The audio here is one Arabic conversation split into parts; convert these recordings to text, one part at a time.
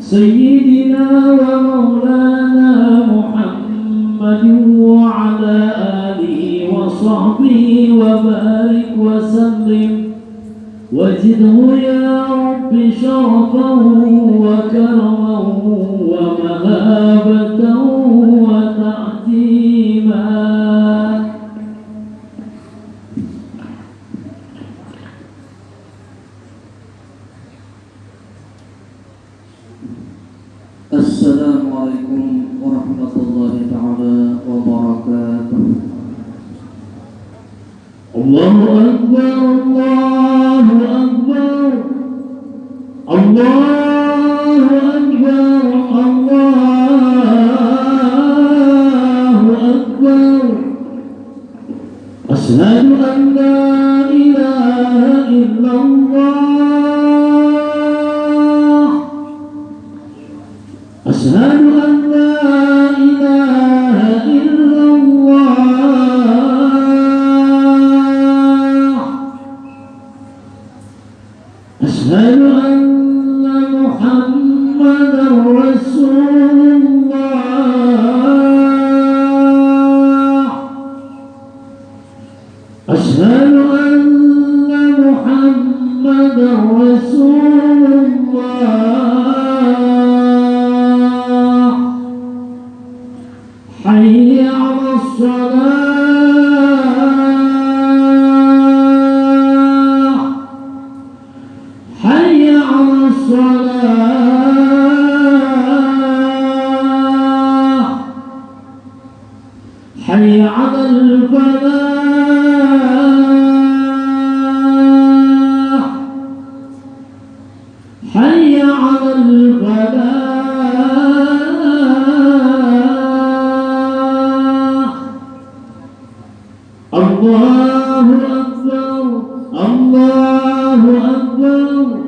سيدنا ومولانا محمد وعلى آله وصحبه وبارك وسلم. وزده يا رب شرفا وكرما ومهابة السلام عليكم ورحمة الله تعالى وبركاته. الله أكبر الله أكبر الله أكبر الله أكبر. أشهد أن لا إله إلا الله. أشهد أن إله إلا الله. أن محمدا رسول الصلاة حي على الفلاح. حي على الفلاح. الله أكبر الله أكبر.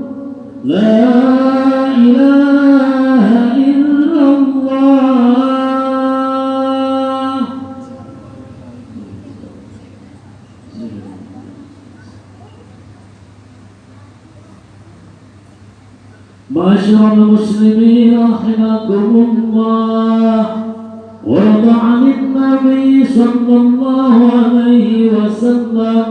معاشر المسلمين رحمكم الله ورد عن النبي صلى الله عليه وسلم.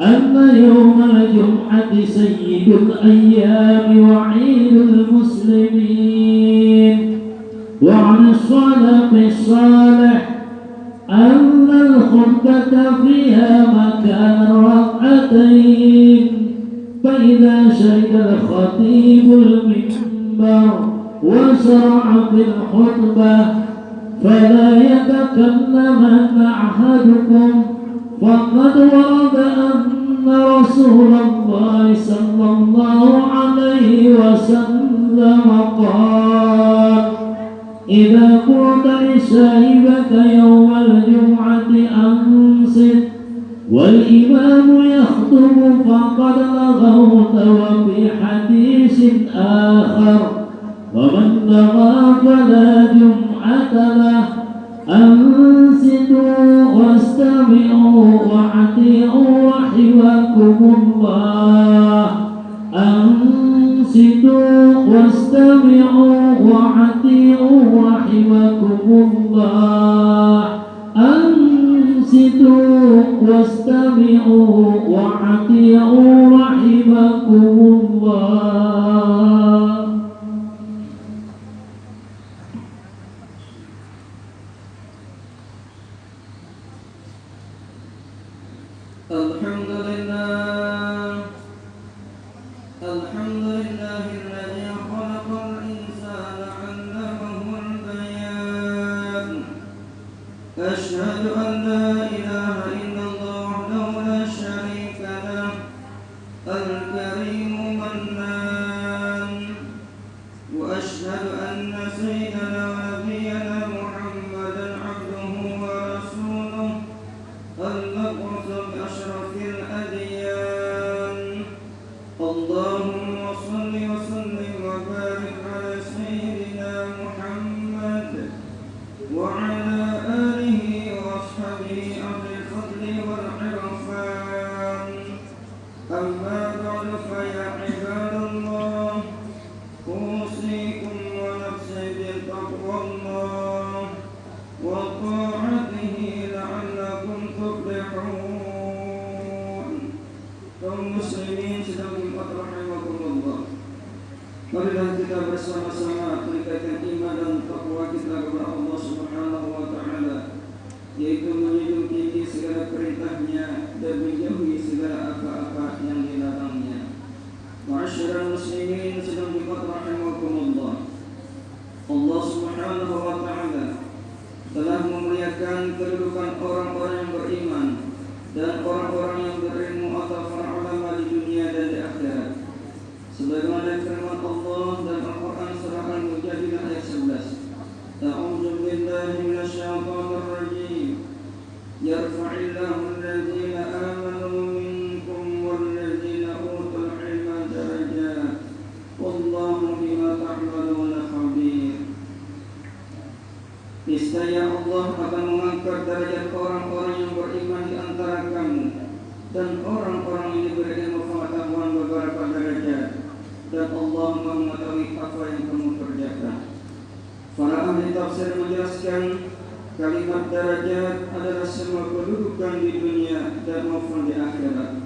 أن يوم الجمعة سيد الأيام وعيد المسلمين. وعن الصدق الصالح أن الخطبة فيها مكان ركعتين. فإذا شهد الخطيب المنبر وشرع في الخطبة فلا يتكلمن أحدكم فقد ورد أن رسول الله صلى الله عليه وسلم قال إذا قلت لصاحبك يوم الجمعة أنصت والإمام يخطب فقد لغوت وفي حديث آخر ومن لغى فلا جمعة له أنصتوا واستمعوا واعتئوا رحمكم الله. أنصتوا واستمعوا الله. أنصتوا واستمعوا رحمكم الله الحمد لله الحمد لله الذي خلق الإنسان علمه البيان. أشهد أن لا إله إلا الله وحده لا شريك له الكريم وأشهد أن سيدنا ونبينا محمدا عبده ورسوله الأديان اللهم kalimat derajat adalah semua kedudukan di dunia dan maupun di akhirat.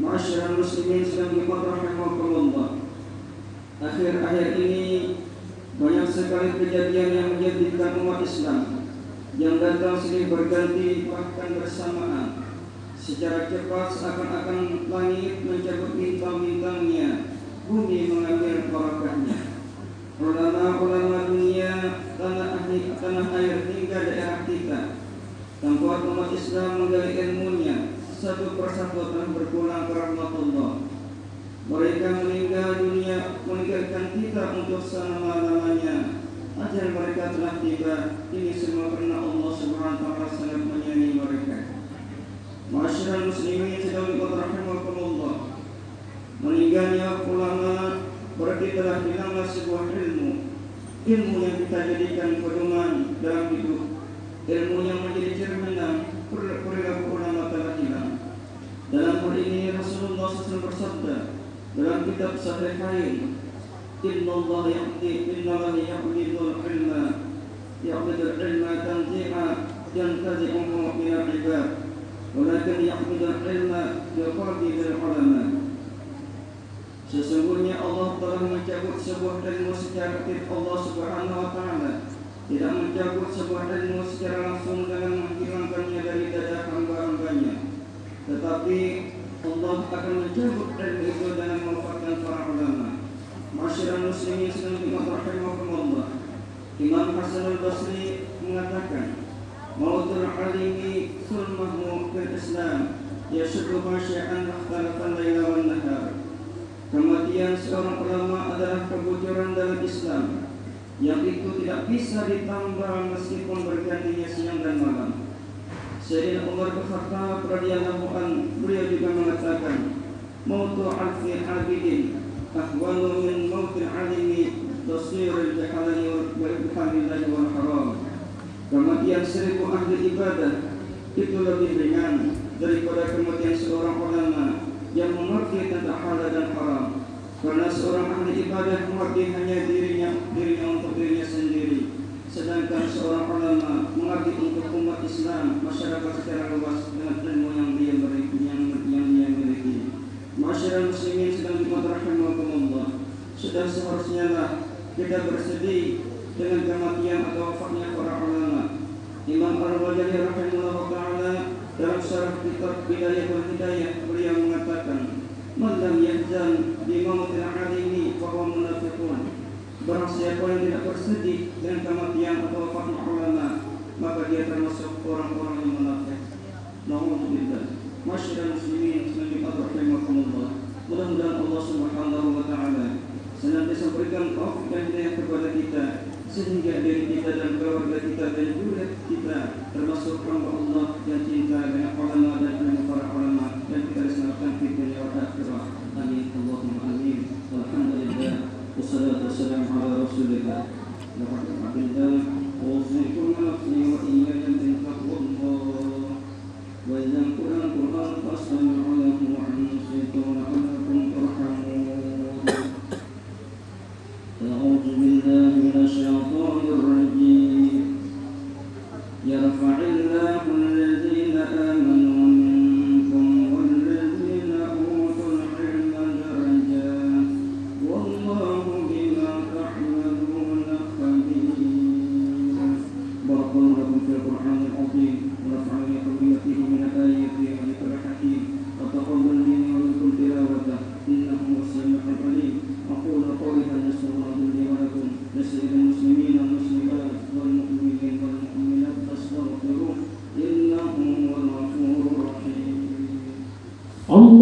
Masyarakat muslimin sedang dimadrahimahumullah. Akhir-akhir ini banyak sekali kejadian yang menjadikan umat Islam yang datang sini berganti bahkan bersamaan secara cepat seakan-akan langit mencabut bintang-bintangnya bumi mengambil barakahnya tempat umat Islam menggali ilmunya satu persatu telah berpulang ke rahmatullah mereka meninggal dunia meninggalkan kita untuk selama-lamanya. Ajal mereka telah tiba. Ini semua karena Allah taala sangat menyayangi mereka. Masyarakat muslimin sedang rahimahumullah. Meninggalnya ulama berarti telah hilanglah sebuah ilmu. Ilmu yang kita jadikan pedoman dalam hidup. Ilmu yang menjadi cerminan perilaku ulama telah hilang. Dalam hal ini Rasulullah SAW bersabda, dalam kitab Sahihain Inna Allah ya'ti Inna Allah ya'bidul ilma Ya'bidul ilma tanzi'a Yantazi'uhu minal ibad Walakin ya'bidul ilma Yaqabidul ulama Sesungguhnya Allah telah mencabut sebuah ilmu secara aktif Allah subhanahu wa ta'ala Tidak mencabut sebuah ilmu secara langsung dengan menghilangkannya dari dada hamba-hambanya Tetapi Allah akan mencabut ilmu itu dengan memanfaatkan para ulama. Masyarakat muslimin sedang Allah Imam Hasan al-Basri mengatakan Mautul alimi sulmahu fil Islam Yasuduha syai'an akhtalafan layla wal nahar. Kematian seorang ulama adalah kebocoran dalam Islam Yang itu tidak bisa ditambah meskipun bergantinya siang dan malam. Sayyidina Umar bin Khattab radhiyallahu an beliau juga mengatakan mautu alfi abidin ahwanu min mautil alimi tasir al-jahalani wa ibhamillahi wal haram kematian seribu ahli ibadah itu lebih ringan daripada kematian seorang ulama yang mengerti tentang halal dan haram karena seorang ahli ibadah mengerti hanya dirinya dirinya untuk dirinya sendiri. Sedangkan seorang ulama mengabdi untuk umat Islam masyarakat secara luas dengan ilmu yang dia miliki yang, yang dia miliki. Masyarakat muslimin sedang dimadrahimahumullah sudah seharusnya lah kita bersedih dengan kematian atau wafatnya para ulama. Imam Al-Ghazali rahimahullah taala dalam syarah kitab Bidayatul Hidayah beliau mengatakan man lam yahzan bi mautil alimi fa huwa munafiqun Barang siapa yang tidak bersedih dengan kematian atau wafatnya ulama Maka dia termasuk orang-orang yang munafik. Na'udzubillah Masyarakat muslimin Selanjutnya Rahimahumullah Mudah-mudahan Allah subhanahu wa ta'ala Senantiasa berikan taufik dan hidayah kepada kita Sehingga diri kita dan keluarga kita dan juga kita Termasuk hamba Allah yang cinta dengan ulama dan ilmu para ulama Dan kita diselamatkan di dunia wa akhirah. Amin. Allahumma Não,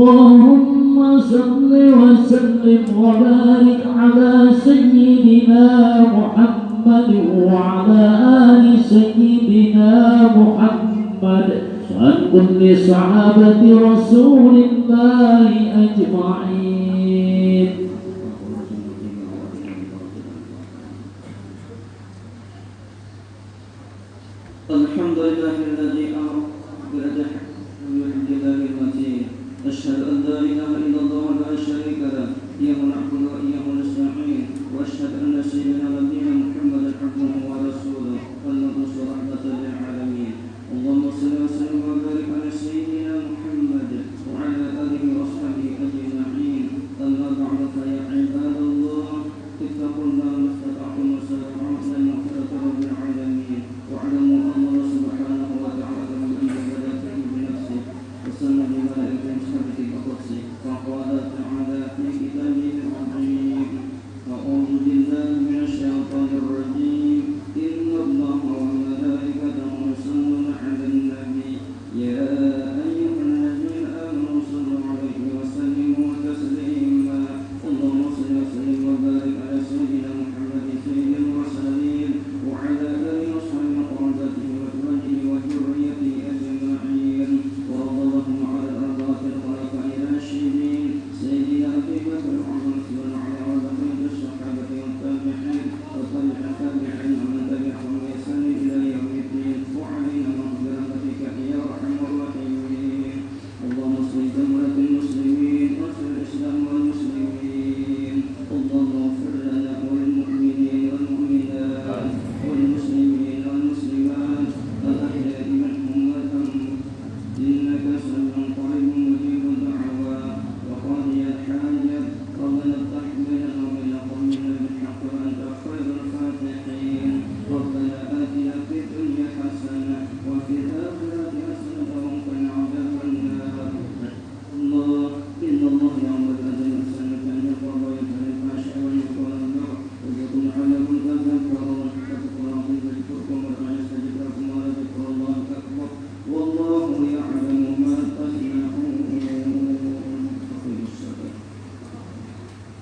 اللهم صل وسلم وبارك على سيدنا محمد وعلى آل سيدنا محمد وعن كل صحابة رسول الله أجمعين.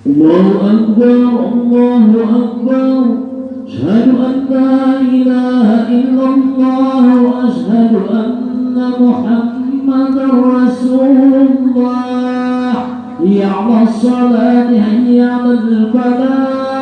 الله أكبر الله أكبر. أشهد أن لا إله إلا الله وأشهد أن محمدا رسول الله. حي الصلاة حي على الفلاح.